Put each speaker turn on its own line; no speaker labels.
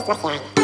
Christmas line.